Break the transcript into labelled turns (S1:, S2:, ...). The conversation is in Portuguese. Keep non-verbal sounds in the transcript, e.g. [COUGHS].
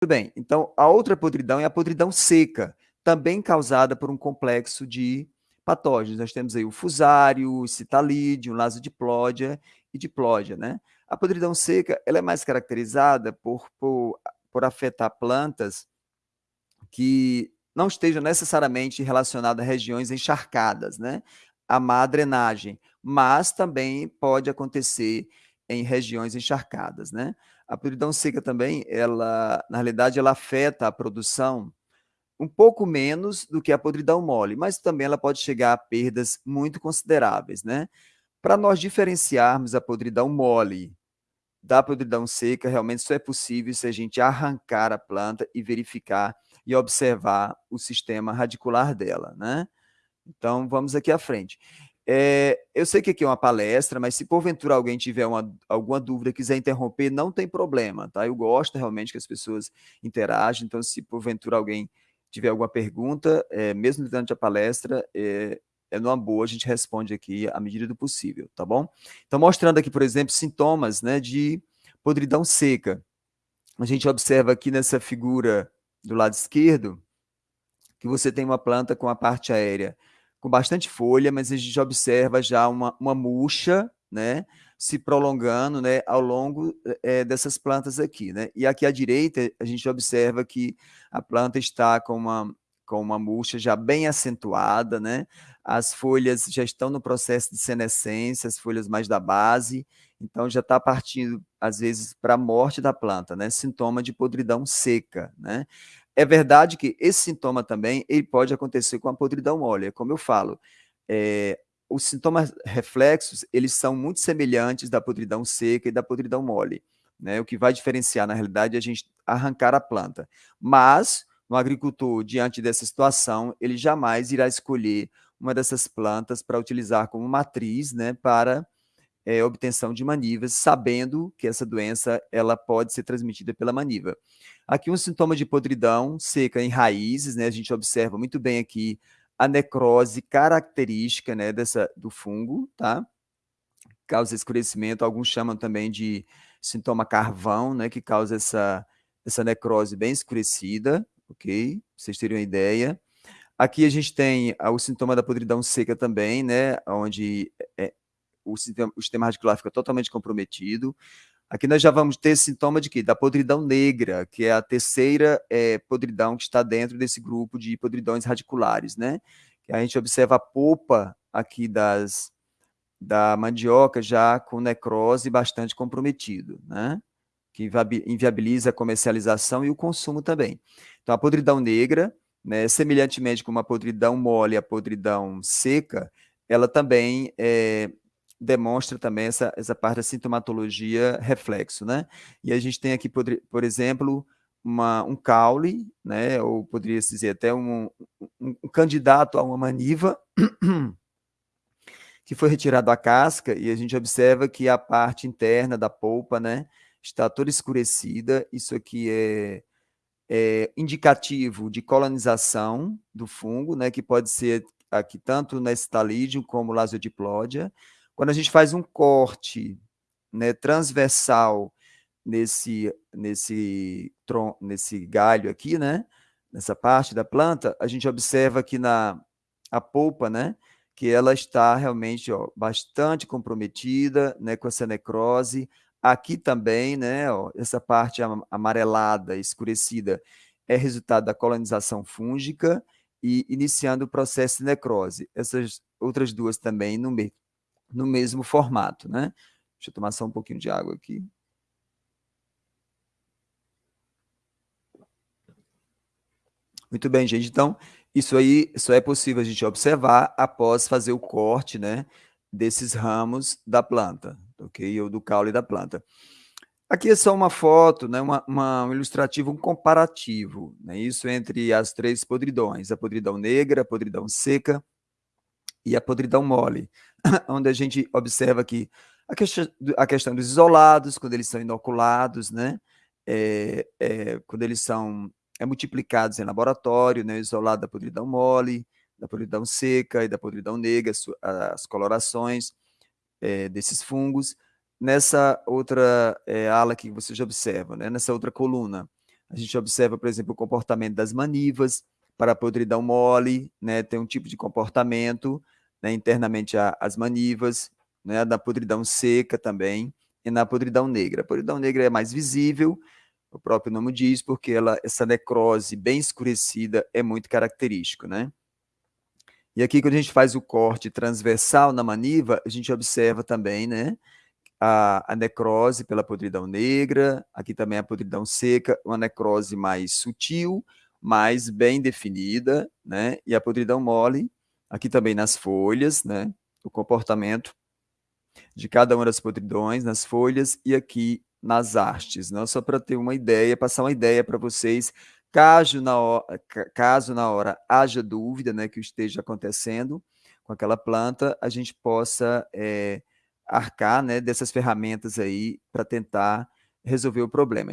S1: Tudo bem, então a outra podridão é a podridão seca, também causada por um complexo de patógenos. Nós temos aí o fusário, o citalídeo, o lasodiplodia e diplódia, né? A podridão seca, ela é mais caracterizada por, por, por afetar plantas que não estejam necessariamente relacionadas a regiões encharcadas, né? A má drenagem, mas também pode acontecer em regiões encharcadas, né? A podridão seca também, ela, na realidade, ela afeta a produção um pouco menos do que a podridão mole, mas também ela pode chegar a perdas muito consideráveis, né? Para nós diferenciarmos a podridão mole da podridão seca, realmente só é possível se a gente arrancar a planta e verificar e observar o sistema radicular dela, né? Então, vamos aqui à frente. É, eu sei que aqui é uma palestra, mas se porventura alguém tiver uma, alguma dúvida, quiser interromper, não tem problema, tá? Eu gosto realmente que as pessoas interagem, então se porventura alguém tiver alguma pergunta, é, mesmo durante a palestra, é, é numa boa, a gente responde aqui à medida do possível, tá bom? Então, mostrando aqui, por exemplo, sintomas né, de podridão seca. A gente observa aqui nessa figura do lado esquerdo, que você tem uma planta com a parte aérea com bastante folha, mas a gente observa já uma, uma murcha, né, se prolongando, né, ao longo é, dessas plantas aqui, né, e aqui à direita a gente observa que a planta está com uma, com uma murcha já bem acentuada, né, as folhas já estão no processo de senescência, as folhas mais da base, então já está partindo, às vezes, para a morte da planta, né, sintoma de podridão seca, né, é verdade que esse sintoma também ele pode acontecer com a podridão mole, é como eu falo, é, os sintomas reflexos, eles são muito semelhantes da podridão seca e da podridão mole, né? O que vai diferenciar, na realidade, é a gente arrancar a planta. Mas, no agricultor, diante dessa situação, ele jamais irá escolher uma dessas plantas para utilizar como matriz, né, para é, obtenção de manivas, sabendo que essa doença ela pode ser transmitida pela maniva. Aqui um sintoma de podridão seca em raízes, né? A gente observa muito bem aqui a necrose característica, né, dessa do fungo, tá? Causa escurecimento, alguns chamam também de sintoma carvão, né, que causa essa essa necrose bem escurecida, ok? Vocês terem uma ideia. Aqui a gente tem o sintoma da podridão seca também, né, onde é, o sistema, o sistema radicular fica totalmente comprometido. Aqui nós já vamos ter sintoma de quê? Da podridão negra, que é a terceira é, podridão que está dentro desse grupo de podridões radiculares, né? Que a gente observa a polpa aqui das, da mandioca já com necrose bastante comprometido, né? Que inviabiliza a comercialização e o consumo também. Então, a podridão negra, né, semelhantemente com a podridão mole a podridão seca, ela também é, demonstra também essa, essa parte da sintomatologia reflexo, né? E a gente tem aqui, por, por exemplo, uma, um caule, né? Ou poderia se dizer até um, um, um candidato a uma maniva, [CLEARS THROAT] que foi retirado a casca e a gente observa que a parte interna da polpa, né? Está toda escurecida. Isso aqui é, é indicativo de colonização do fungo, né? Que pode ser aqui tanto na estalídeo como lasodiplodia. Quando a gente faz um corte né, transversal nesse, nesse, tron, nesse galho aqui, né, nessa parte da planta, a gente observa aqui na a polpa, né, que ela está realmente ó, bastante comprometida né, com essa necrose. Aqui também, né, ó, essa parte amarelada, escurecida, é resultado da colonização fúngica e iniciando o processo de necrose. Essas outras duas também no meio no mesmo formato, né? Deixa eu tomar só um pouquinho de água aqui. Muito bem, gente. Então, isso aí só é possível a gente observar após fazer o corte, né, desses ramos da planta, ok? Ou do caule da planta. Aqui é só uma foto, né, uma, uma, um ilustrativo, um comparativo, né, isso entre as três podridões, a podridão negra, a podridão seca e a podridão mole. [COUGHS] onde a gente observa aqui a questão, a questão dos isolados, quando eles são inoculados, né? É, é, quando eles são é, multiplicados em laboratório, né? isolado da podridão mole, da podridão seca e da podridão negra, as colorações é, desses fungos. Nessa outra é, ala que você já observa, né? nessa outra coluna, A gente observa, por exemplo, o comportamento das manivas para a podridão mole, né, tem um tipo de comportamento, né, internamente as manivas, né, da podridão seca também, e na podridão negra. A podridão negra é mais visível, o próprio nome diz, porque ela, essa necrose bem escurecida é muito característico, né? E aqui, quando a gente faz o corte transversal na maniva, a gente observa também, né, a, a necrose pela podridão negra, aqui também a podridão seca, uma necrose mais sutil, mais bem definida, né, e a podridão mole, aqui também nas folhas, né, o comportamento de cada uma das podridões nas folhas e aqui nas hastes, não? só para ter uma ideia, passar uma ideia para vocês, caso na, hora, caso na hora haja dúvida né, que esteja acontecendo com aquela planta, a gente possa é, arcar né, dessas ferramentas aí para tentar resolver o problema.